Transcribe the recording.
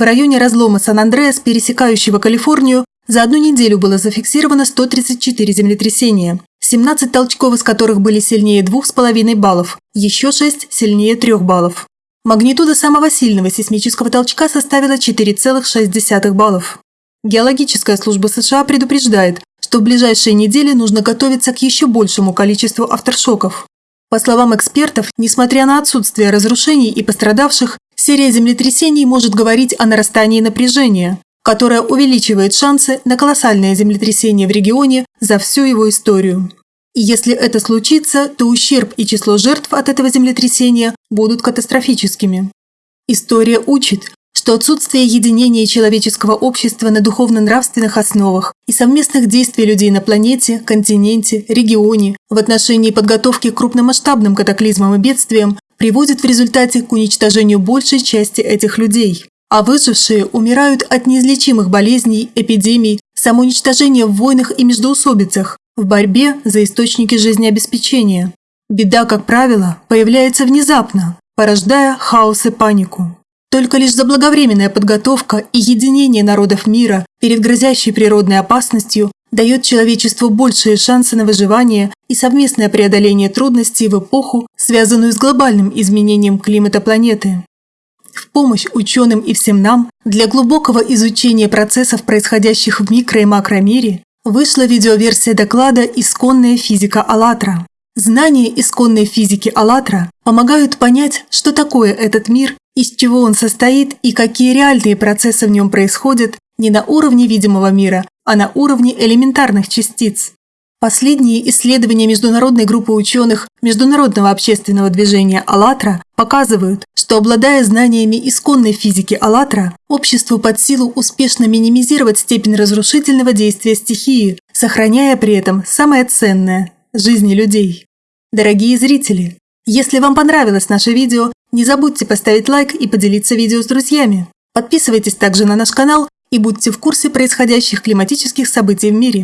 В районе разлома Сан-Андреас, пересекающего Калифорнию, за одну неделю было зафиксировано 134 землетрясения, 17 толчков из которых были сильнее 2,5 баллов, еще 6 сильнее 3 баллов. Магнитуда самого сильного сейсмического толчка составила 4,6 баллов. Геологическая служба США предупреждает, что в ближайшие недели нужно готовиться к еще большему количеству авторшоков. По словам экспертов, несмотря на отсутствие разрушений и пострадавших, серия землетрясений может говорить о нарастании напряжения, которое увеличивает шансы на колоссальное землетрясение в регионе за всю его историю. И если это случится, то ущерб и число жертв от этого землетрясения будут катастрофическими. История учит, что отсутствие единения человеческого общества на духовно-нравственных основах и совместных действий людей на планете, континенте, регионе в отношении подготовки к крупномасштабным катаклизмам и бедствиям приводит в результате к уничтожению большей части этих людей. А выжившие умирают от неизлечимых болезней, эпидемий, самоуничтожения в войнах и междоусобицах, в борьбе за источники жизнеобеспечения. Беда, как правило, появляется внезапно, порождая хаос и панику. Только лишь заблаговременная подготовка и единение народов мира перед грозящей природной опасностью дает человечеству большие шансы на выживание и совместное преодоление трудностей в эпоху, связанную с глобальным изменением климата планеты. В помощь ученым и всем нам для глубокого изучения процессов, происходящих в микро- и макромире, вышла видеоверсия доклада «Исконная физика АЛЛАТРА». Знания исконной физики АЛЛАТРА помогают понять, что такое этот мир из чего он состоит и какие реальные процессы в нем происходят не на уровне видимого мира, а на уровне элементарных частиц. Последние исследования международной группы ученых Международного общественного движения «АЛЛАТРА» показывают, что обладая знаниями исконной физики «АЛЛАТРА», обществу под силу успешно минимизировать степень разрушительного действия стихии, сохраняя при этом самое ценное – жизни людей. Дорогие зрители, если вам понравилось наше видео, не забудьте поставить лайк и поделиться видео с друзьями. Подписывайтесь также на наш канал и будьте в курсе происходящих климатических событий в мире.